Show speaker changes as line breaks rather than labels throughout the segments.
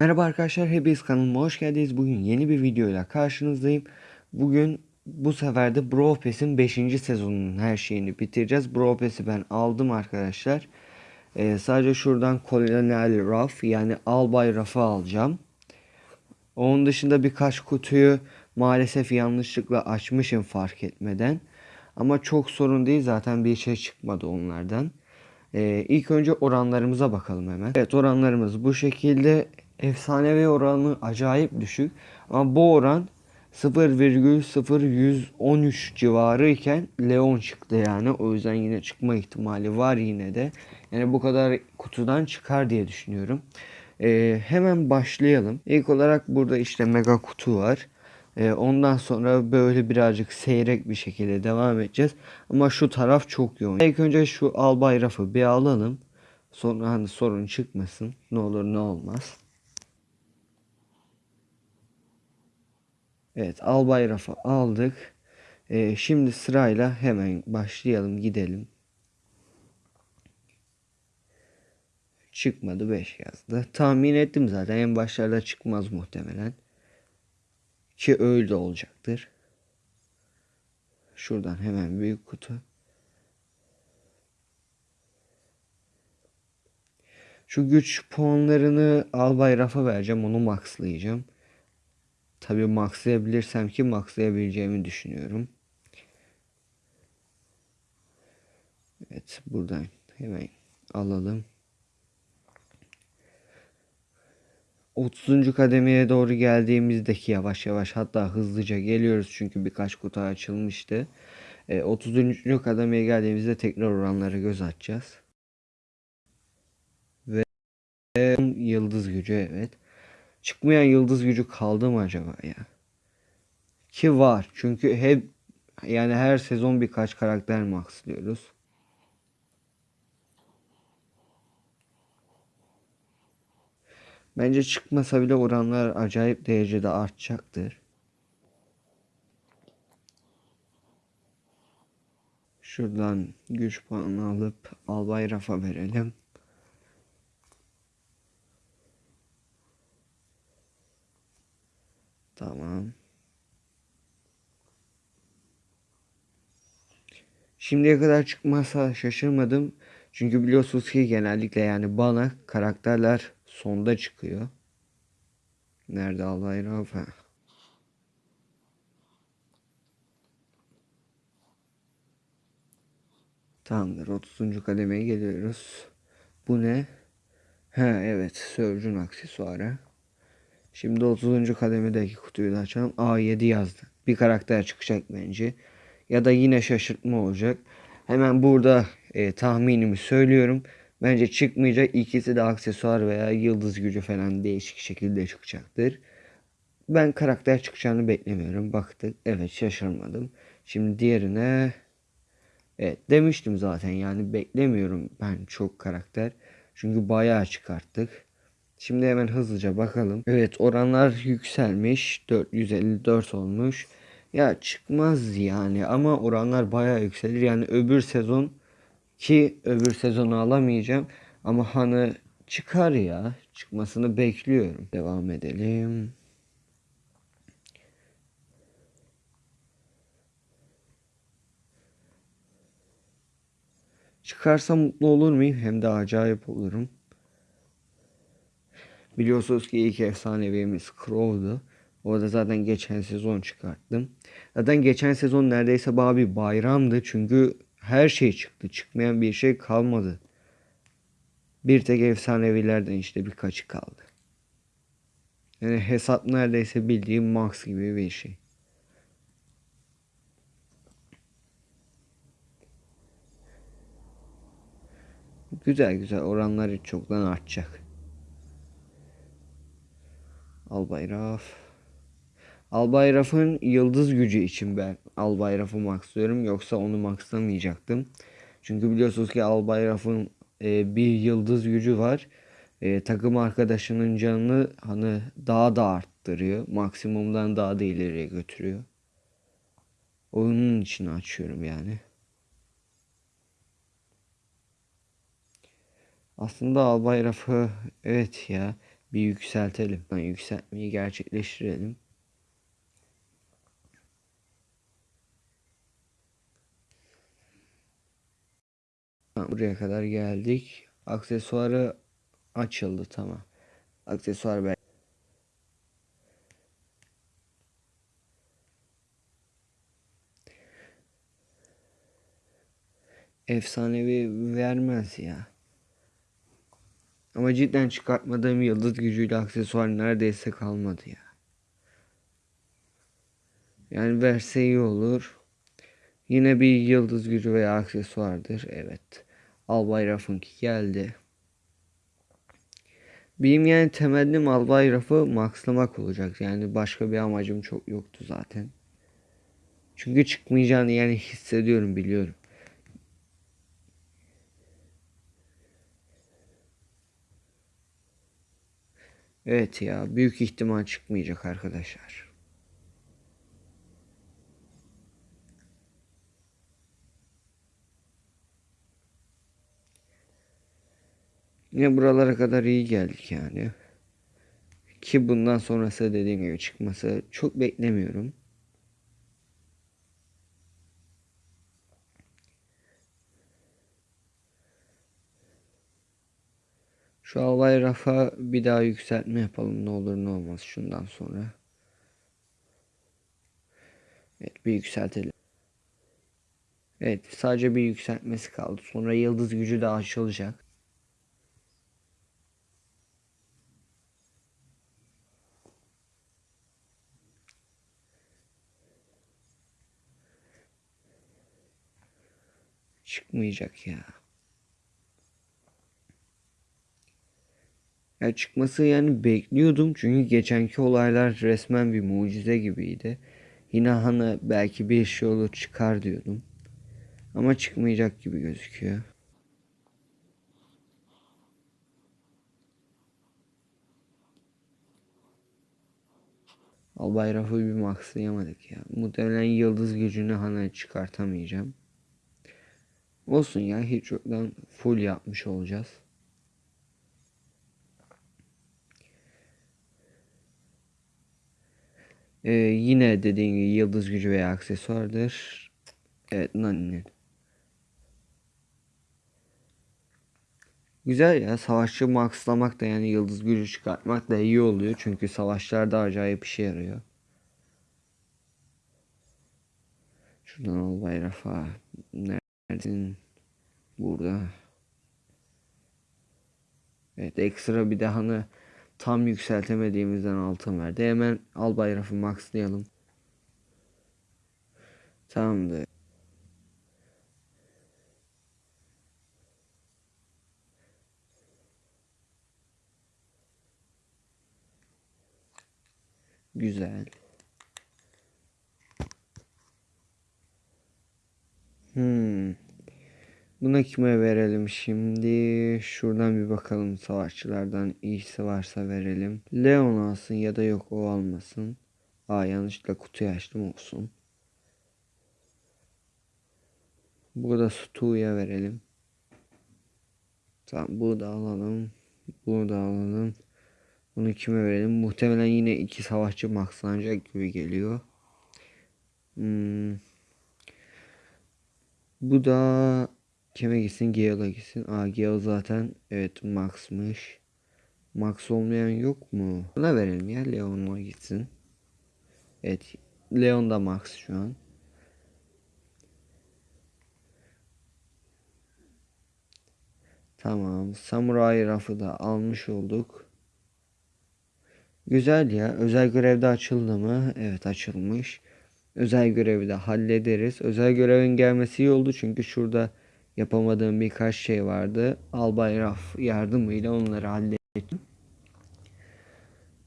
Merhaba arkadaşlar, hepiniz kanalıma hoş geldiniz. Bugün yeni bir videoyla karşınızdayım. Bugün bu sefer de Brawl Pass'in 5. sezonunun her şeyini bitireceğiz. Brawl Pass'i ben aldım arkadaşlar. Ee, sadece şuradan Colonel Ruff yani Albay Ruff'ı alacağım. Onun dışında birkaç kutuyu maalesef yanlışlıkla açmışım fark etmeden. Ama çok sorun değil zaten bir şey çıkmadı onlardan. Ee, ilk önce oranlarımıza bakalım hemen. Evet oranlarımız bu şekilde. Efsanevi oranı acayip düşük. Ama bu oran 0,0113 civarı iken Leon çıktı yani. O yüzden yine çıkma ihtimali var yine de. Yani bu kadar kutudan çıkar diye düşünüyorum. Ee, hemen başlayalım. İlk olarak burada işte mega kutu var. Ee, ondan sonra böyle birazcık seyrek bir şekilde devam edeceğiz. Ama şu taraf çok yoğun. İlk önce şu albay rafı bir alalım. Sonra hani sorun çıkmasın. Ne olur ne olmaz. Evet albay rafı aldık. Ee, şimdi sırayla hemen başlayalım gidelim. Çıkmadı 5 yazdı. Tahmin ettim zaten en başlarda çıkmaz muhtemelen. Ki öyle olacaktır. Şuradan hemen büyük kutu. Şu güç puanlarını albay rafa vereceğim. Onu maxlayacağım. Tabi maxlayabilirsem ki maxlayabileceğimi düşünüyorum. Evet buradan hemen alalım. 30. kademeye doğru geldiğimizdeki yavaş yavaş hatta hızlıca geliyoruz çünkü birkaç kutu açılmıştı. E, 30. kademeye geldiğimizde tekrar oranlara göz atacağız. Ve yıldız gücü evet. Çıkmayan yıldız gücü kaldı mı acaba ya? Ki var. Çünkü hep yani her sezon birkaç karakter maxlıyoruz. Bence çıkmasa bile oranlar acayip derecede artacaktır. Şuradan güç puanı alıp Albay Rafa verelim. Tamam. Şimdiye kadar çıkmasa şaşırmadım. Çünkü biliyorsunuz ki genellikle yani bana karakterler sonda çıkıyor. Nerede Albay Rafa? Tamamdır. 30. kademeye geliyoruz. Bu ne? Ha evet. Surge'un aksesuarı. Şimdi 30. kademedeki kutuyu da açalım. A7 yazdı. Bir karakter çıkacak bence. Ya da yine şaşırtma olacak. Hemen burada e, tahminimi söylüyorum. Bence çıkmayacak. İkisi de aksesuar veya yıldız gücü falan değişik şekilde çıkacaktır. Ben karakter çıkacağını beklemiyorum. Baktık. Evet şaşırmadım. Şimdi diğerine Evet demiştim zaten yani beklemiyorum ben çok karakter. Çünkü bayağı çıkarttık. Şimdi hemen hızlıca bakalım. Evet oranlar yükselmiş. 454 olmuş. Ya çıkmaz yani ama oranlar bayağı yükselir. Yani öbür sezon ki öbür sezonu alamayacağım. Ama hani çıkar ya. Çıkmasını bekliyorum. Devam edelim. Çıkarsa mutlu olur muyum? Hem de acayip olurum. Biliyorsunuz ki ilk efsanevimiz Crow'du. O da zaten geçen sezon çıkarttım. Zaten geçen sezon neredeyse bana bir bayramdı. Çünkü her şey çıktı. Çıkmayan bir şey kalmadı. Bir tek efsanevilerden işte birkaçı kaldı. Yani hesap neredeyse bildiğim max gibi bir şey. Güzel güzel oranları çoktan artacak. Albayraf. Albayraf'ın yıldız gücü için ben Albayraf'ı maxlıyorum. Yoksa onu maxlamayacaktım. Çünkü biliyorsunuz ki Albayraf'ın e, bir yıldız gücü var. E, takım arkadaşının canını hani daha da arttırıyor. Maksimumdan daha da ileriye götürüyor. Onun için açıyorum yani. Aslında Albay Rafı evet ya Bir yükseltelim. Ben yükseltmeyi gerçekleştirelim. Buraya kadar geldik. Aksesuarı açıldı tamam. Aksesuar ben efsanevi vermez ya. Ama cidden çıkartmadığım yıldız gücüyle aksesuar neredeyse kalmadı ya. Yani verse iyi olur. Yine bir yıldız gücü veya aksesuardır. Evet. Albay Ruff'ınki geldi. Benim yani temennim Albay Ruff'ı maxlamak olacak. Yani başka bir amacım çok yoktu zaten. Çünkü çıkmayacağını yani hissediyorum biliyorum. Evet ya büyük ihtimal çıkmayacak arkadaşlar. Yine buralara kadar iyi geldik yani. Ki bundan sonrası dediğim gibi çıkması çok beklemiyorum. Şu albay rafa bir daha yükseltme yapalım ne olur ne olmaz şundan sonra. Evet bir yükseltelim. Evet sadece bir yükseltmesi kaldı. Sonra yıldız gücü de açılacak. Çıkmayacak ya. Ya çıkması yani bekliyordum çünkü geçenki olaylar resmen bir mucize gibiydi. Yine hani belki bir şey olur çıkar diyordum. Ama çıkmayacak gibi gözüküyor. Albay Raff'ı bir maxlayamadık ya. Muhtemelen yıldız gücünü hani çıkartamayacağım. Olsun ya hiç yoktan full yapmış olacağız. Ee, yine dediğim gibi yıldız gücü veya aksesuardır. Evet Nani'nin. Güzel ya savaşçı maxlamak da yani yıldız gücü çıkartmak da iyi oluyor. Çünkü savaşlarda acayip işe yarıyor. Şuradan al bayrafa. Neredesin? Burada. Evet ekstra bir de hani tam yükseltemediğimizden altın verdi. Hemen al bayrafı maxlayalım. Tamamdır. Güzel. Buna kime verelim şimdi? Şuradan bir bakalım savaşçılardan iyisi varsa verelim. Leon alsın ya da yok o almasın. Aa yanlışlıkla kutuyu açtım olsun. Burada Stu'ya verelim. Tamam bu da alalım. Bunu da alalım. Bunu kime verelim? Muhtemelen yine iki savaşçı maxlanacak gibi geliyor. Hmm. Bu da kime gitsin? Gale'a gitsin. Aa Gale zaten evet max'mış. Max olmayan yok mu? Buna verelim ya Leon'a gitsin. Evet Leon da max şu an. Tamam. Samurai rafı da almış olduk. Güzel ya. Özel görevde açıldı mı? Evet açılmış. Özel görevi de hallederiz. Özel görevin gelmesi iyi oldu çünkü şurada yapamadığım birkaç şey vardı. Albay Raf yardımıyla onları hallettim.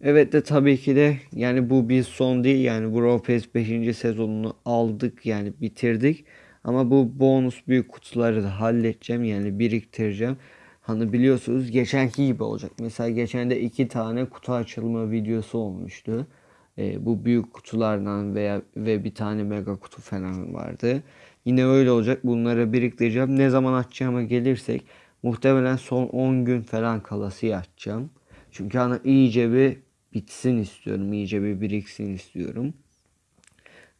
Evet de tabii ki de yani bu bir son değil yani Brawl Pass 5. sezonunu aldık yani bitirdik. Ama bu bonus büyük kutuları da halledeceğim yani biriktireceğim. Hani biliyorsunuz geçenki gibi olacak. Mesela geçen de iki tane kutu açılma videosu olmuştu. E, bu büyük kutulardan veya ve bir tane mega kutu falan vardı. Yine öyle olacak. Bunları biriktireceğim. Ne zaman açacağıma gelirsek muhtemelen son 10 gün falan kalası açacağım. Çünkü hani iyice bir bitsin istiyorum. iyice bir biriksin istiyorum.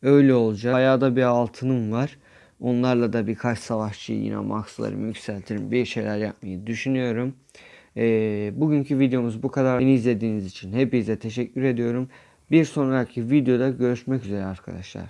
Öyle olacak. Bayağı da bir altınım var. Onlarla da birkaç savaşçı yine maxlarımı yükseltirim. Bir şeyler yapmayı düşünüyorum. Ee, bugünkü videomuz bu kadar. Beni izlediğiniz için hepinize teşekkür ediyorum. Bir sonraki videoda görüşmek üzere arkadaşlar.